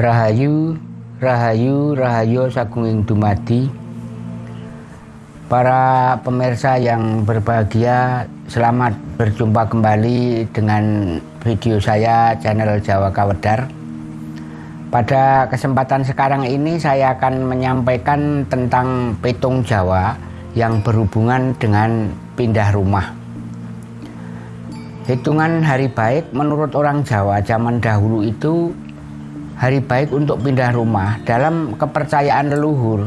Rahayu, Rahayu, Rahayu Sagunging Dumadi Para pemirsa yang berbahagia, selamat berjumpa kembali dengan video saya channel Jawa Kawedar. Pada kesempatan sekarang ini saya akan menyampaikan tentang petung Jawa yang berhubungan dengan pindah rumah. Hitungan hari baik menurut orang Jawa zaman dahulu itu hari baik untuk pindah rumah dalam kepercayaan leluhur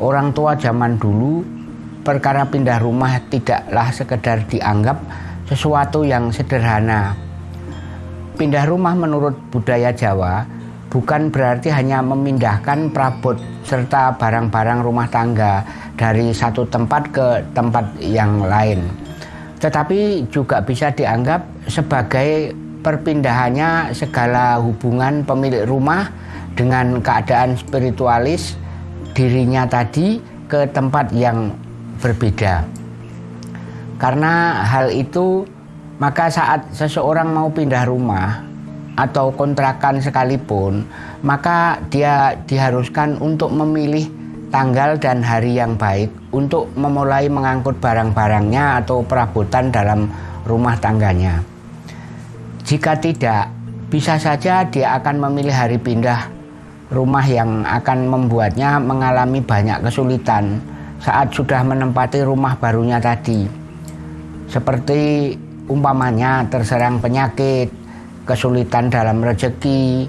orang tua zaman dulu perkara pindah rumah tidaklah sekedar dianggap sesuatu yang sederhana. Pindah rumah menurut budaya Jawa bukan berarti hanya memindahkan perabot serta barang-barang rumah tangga dari satu tempat ke tempat yang lain. Tetapi juga bisa dianggap sebagai perpindahannya segala hubungan pemilik rumah dengan keadaan spiritualis dirinya tadi ke tempat yang berbeda. Karena hal itu, maka saat seseorang mau pindah rumah atau kontrakan sekalipun, maka dia diharuskan untuk memilih tanggal dan hari yang baik untuk memulai mengangkut barang-barangnya atau perabotan dalam rumah tangganya. Jika tidak, bisa saja dia akan memilih hari pindah rumah yang akan membuatnya mengalami banyak kesulitan saat sudah menempati rumah barunya tadi. Seperti umpamanya terserang penyakit, kesulitan dalam rezeki,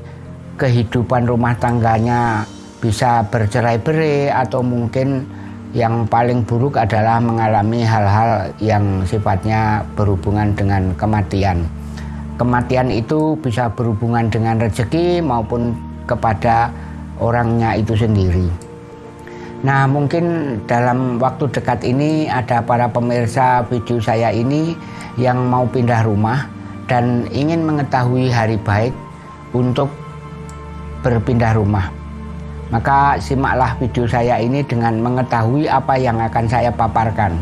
kehidupan rumah tangganya bisa bercerai-berai atau mungkin yang paling buruk adalah mengalami hal-hal yang sifatnya berhubungan dengan kematian. Kematian itu bisa berhubungan dengan rezeki maupun kepada orangnya itu sendiri. Nah mungkin dalam waktu dekat ini ada para pemirsa video saya ini yang mau pindah rumah dan ingin mengetahui hari baik untuk berpindah rumah. Maka simaklah video saya ini dengan mengetahui apa yang akan saya paparkan.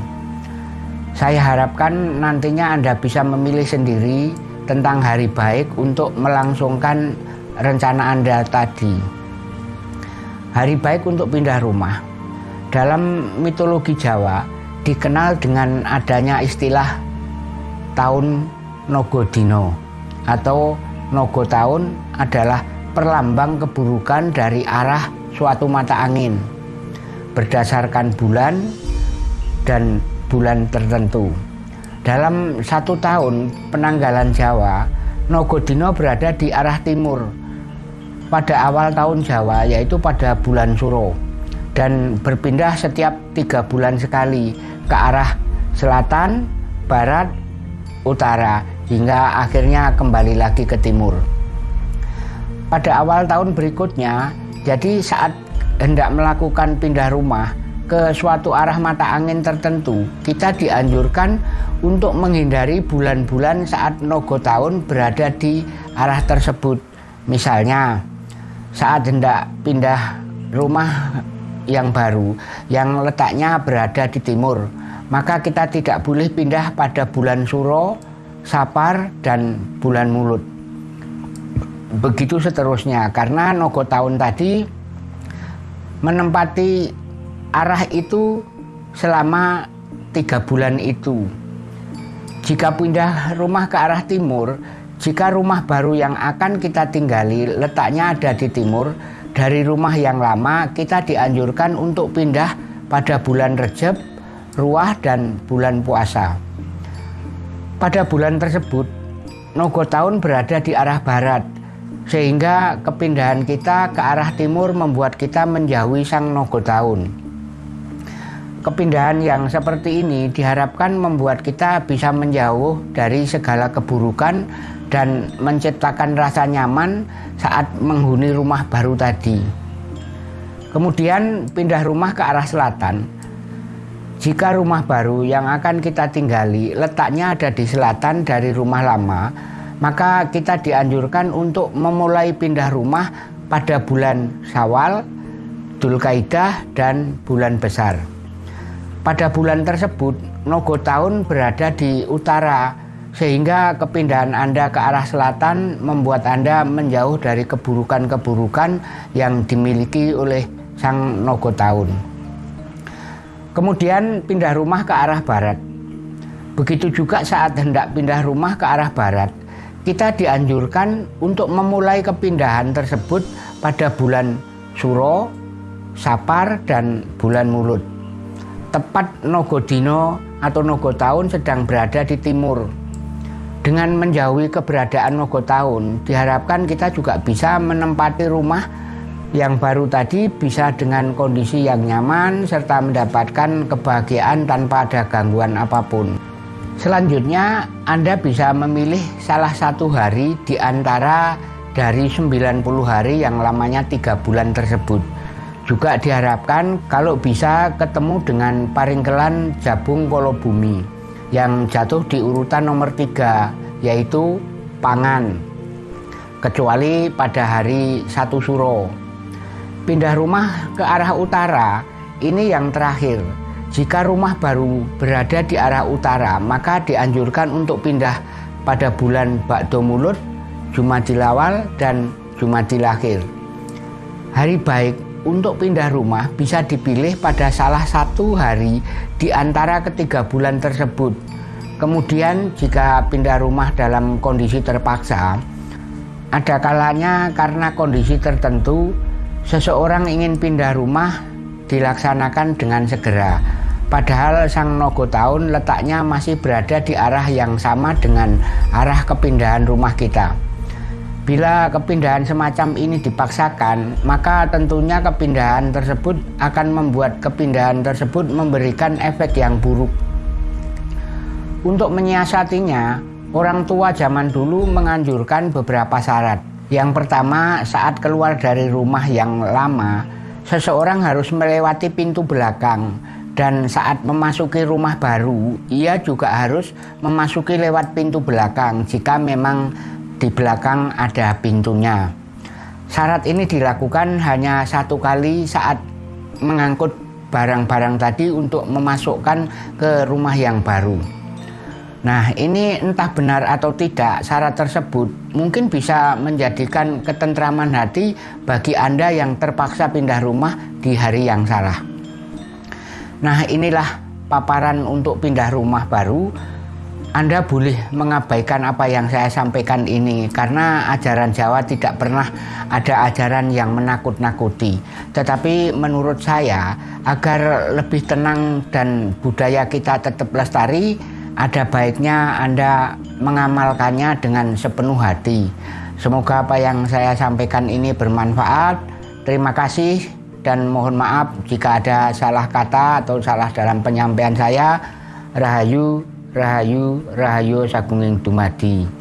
Saya harapkan nantinya Anda bisa memilih sendiri tentang hari baik untuk melangsungkan rencana Anda tadi. Hari baik untuk pindah rumah dalam mitologi Jawa dikenal dengan adanya istilah tahun Nogodino atau Nogo tahun adalah perlambang keburukan dari arah suatu mata angin berdasarkan bulan dan bulan tertentu. Dalam satu tahun penanggalan Jawa, Nogodino berada di arah timur pada awal tahun Jawa yaitu pada bulan Suro dan berpindah setiap tiga bulan sekali ke arah selatan, barat, utara hingga akhirnya kembali lagi ke timur. Pada awal tahun berikutnya, jadi saat hendak melakukan pindah rumah ke suatu arah mata angin tertentu, kita dianjurkan untuk menghindari bulan-bulan saat nogo tahun berada di arah tersebut. Misalnya, saat hendak pindah rumah yang baru yang letaknya berada di timur maka kita tidak boleh pindah pada bulan Suro, Sapar, dan bulan Mulut. Begitu seterusnya, karena Nogo tahun tadi menempati arah itu selama tiga bulan itu. Jika pindah rumah ke arah timur, jika rumah baru yang akan kita tinggali letaknya ada di timur, dari rumah yang lama kita dianjurkan untuk pindah pada bulan Rejab, Ruah dan bulan puasa. Pada bulan tersebut, Nogo tahun berada di arah barat, sehingga kepindahan kita ke arah timur membuat kita menjauhi sang Nogo tahun. Kepindahan yang seperti ini diharapkan membuat kita bisa menjauh dari segala keburukan dan menciptakan rasa nyaman saat menghuni rumah baru tadi. Kemudian pindah rumah ke arah selatan. Jika rumah baru yang akan kita tinggali letaknya ada di selatan dari rumah lama, maka kita dianjurkan untuk memulai pindah rumah pada bulan Syawal, Dzulkaidah dan bulan besar. Pada bulan tersebut, Nogo tahun berada di utara sehingga kepindahan Anda ke arah selatan membuat Anda menjauh dari keburukan-keburukan yang dimiliki oleh sang Nogo Tahun. Kemudian pindah rumah ke arah barat. Begitu juga saat hendak pindah rumah ke arah barat, kita dianjurkan untuk memulai kepindahan tersebut pada bulan Suro, Sapar, dan bulan Mulut. Tepat Nogodino atau Nogo Tahun sedang berada di timur. Dengan menjauhi keberadaan Nogo Tahun, diharapkan kita juga bisa menempati rumah yang baru tadi bisa dengan kondisi yang nyaman serta mendapatkan kebahagiaan tanpa ada gangguan apa pun. Selanjutnya, Anda bisa memilih salah satu hari di antara dari 90 hari yang lamanya tiga bulan tersebut. Juga diharapkan kalau bisa ketemu dengan paringkelan Jabung Kolo Bumi yang jatuh di urutan nomor tiga yaitu pangan. Kecuali pada hari satu suro. Pindah rumah ke arah utara ini yang terakhir jika rumah baru berada di arah utara, maka dianjurkan untuk pindah pada bulan Bakdo Mulut, Awal, dan Akhir. Hari baik untuk pindah rumah bisa dipilih pada salah satu hari di antara ketiga bulan tersebut. Kemudian jika pindah rumah dalam kondisi terpaksa, ada kalanya karena kondisi tertentu, seseorang ingin pindah rumah dilaksanakan dengan segera Padahal sang Nogo Tahun letaknya masih berada di arah yang sama dengan arah kepindahan rumah kita. Bila kepindahan semacam ini dipaksakan, maka tentunya kepindahan tersebut akan membuat kepindahan tersebut memberikan efek yang buruk. Untuk menyiasatinya, orang tua zaman dulu menganjurkan beberapa syarat. Yang pertama, saat keluar dari rumah yang lama, seseorang harus melewati pintu belakang dan saat memasuki rumah baru ia juga harus memasuki lewat pintu belakang jika memang di belakang ada pintunya syarat ini dilakukan hanya satu kali saat mengangkut barang-barang tadi untuk memasukkan ke rumah yang baru Nah ini entah benar atau tidak syarat tersebut mungkin bisa menjadikan ketentraman hati bagi Anda yang terpaksa pindah rumah di hari yang salah. Nah inilah paparan untuk pindah rumah baru. Anda boleh mengabaikan apa yang saya sampaikan ini karena ajaran Jawa tidak pernah ada ajaran yang menakut-nakuti. Tetapi menurut saya agar lebih tenang dan budaya kita tetap lestari, ada baiknya Anda mengamalkannya dengan sepenuh hati. Semoga apa yang saya sampaikan ini bermanfaat. Terima kasih dan mohon maaf jika ada salah kata atau salah dalam penyampaian saya. Rahayu, Rahayu, Rahayu Sagunging Dumadi.